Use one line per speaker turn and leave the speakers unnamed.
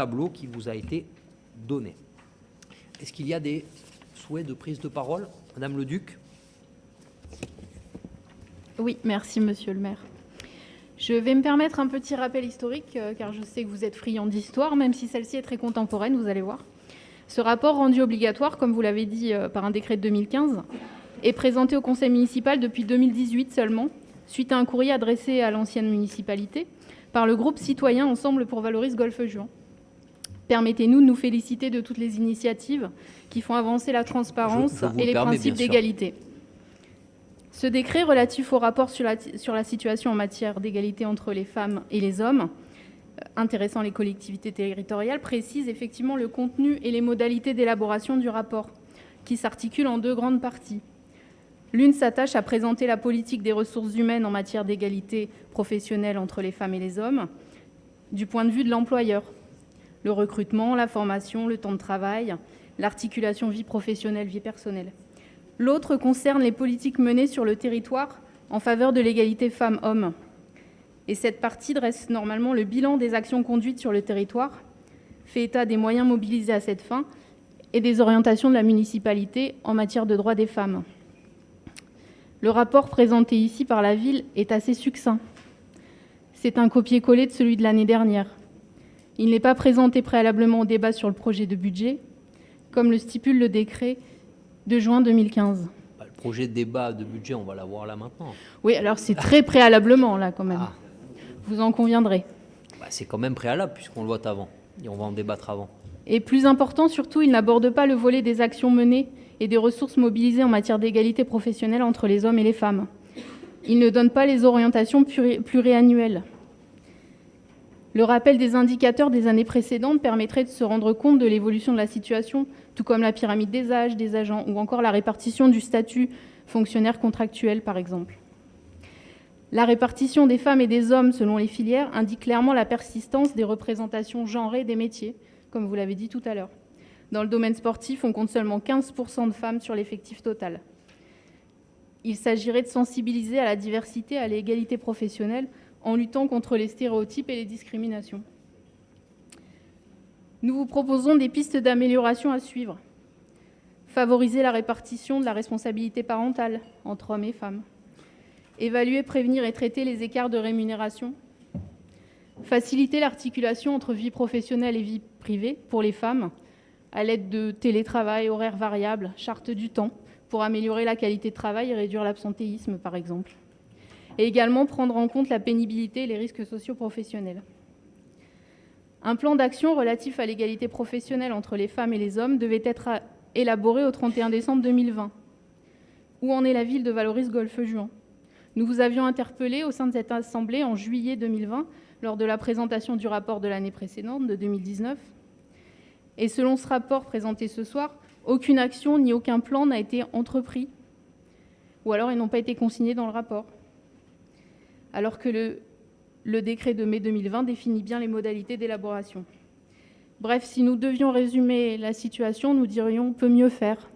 tableau qui vous a été donné. Est-ce qu'il y a des souhaits de prise de parole Madame le Duc?
Oui, merci Monsieur le maire. Je vais me permettre un petit rappel historique, euh, car je sais que vous êtes friand d'histoire, même si celle-ci est très contemporaine, vous allez voir. Ce rapport rendu obligatoire, comme vous l'avez dit, euh, par un décret de 2015, est présenté au conseil municipal depuis 2018 seulement, suite à un courrier adressé à l'ancienne municipalité par le groupe citoyen Ensemble pour Valoris Golfe-Juan. Permettez-nous de nous féliciter de toutes les initiatives qui font avancer la transparence
Je- je vous
et les
permets,
principes d'égalité. Ce décret relatif au rapport sur la, sur la situation en matière d'égalité entre les femmes et les hommes, euh, intéressant les collectivités territoriales, précise effectivement le contenu et les modalités d'élaboration du rapport, qui s'articule en deux grandes parties. L'une s'attache à présenter la politique des ressources humaines en matière d'égalité professionnelle entre les femmes et les hommes, du point de vue de l'employeur. Le recrutement, la formation, le temps de travail, l'articulation vie professionnelle-vie personnelle. L'autre concerne les politiques menées sur le territoire en faveur de l'égalité femmes-hommes. Et cette partie dresse normalement le bilan des actions conduites sur le territoire, fait état des moyens mobilisés à cette fin et des orientations de la municipalité en matière de droits des femmes. Le rapport présenté ici par la ville est assez succinct. C'est un copier-coller de celui de l'année dernière. Il n'est pas présenté préalablement au débat sur le projet de budget, comme le stipule le décret de juin 2015.
Bah, Le projet de débat de budget, on va l'avoir là maintenant.
Oui, alors c'est très préalablement, là, quand même.
Ah,
Vous en conviendrez.
bah, c'est quand même préalable puisqu'on le vote avant. Et on va en débattre avant.
Et plus important, surtout, il n'aborde pas le volet des actions menées et des ressources mobilisées en matière d'égalité professionnelle entre les hommes et les femmes. Il ne donne pas les orientations pluri- pluriannuelles. Le rappel des indicateurs des années précédentes permettrait de se rendre compte de l'évolution de la situation, tout comme la pyramide des âges des agents ou encore la répartition du statut fonctionnaire contractuel, par exemple. La répartition des femmes et des hommes selon les filières indique clairement la persistance des représentations genrées des métiers, comme vous l'avez dit tout à l'heure. Dans le domaine sportif, on compte seulement 15% de femmes sur l'effectif total. Il s'agirait de sensibiliser à la diversité, à l'égalité professionnelle, en luttant contre les stéréotypes et les discriminations. Nous vous proposons des pistes d'amélioration à suivre. Favoriser la répartition de la responsabilité parentale entre hommes et femmes. Évaluer, prévenir et traiter les écarts de rémunération. Faciliter l'articulation entre vie professionnelle et vie privée pour les femmes à l'aide de télétravail, horaires variables, charte du temps, pour améliorer la qualité de travail et réduire l'absentéisme, par exemple. Et également prendre en compte la pénibilité et les risques socioprofessionnels. Un plan d'action relatif à l'égalité professionnelle entre les femmes et les hommes devait être élaboré au 31 décembre 2020. Où en est la ville de Valoris-Golfe-Juan Nous vous avions interpellé au sein de cette assemblée en juillet 2020 lors de la présentation du rapport de l'année précédente, de 2019. Et selon ce rapport présenté ce soir, aucune action ni aucun plan n'a été entrepris. Ou alors ils n'ont pas été consignés dans le rapport. Alors que le, décret de mai 2020 définit bien les modalités d'élaboration. Bref, si nous devions résumer la situation, nous dirions peut mieux faire.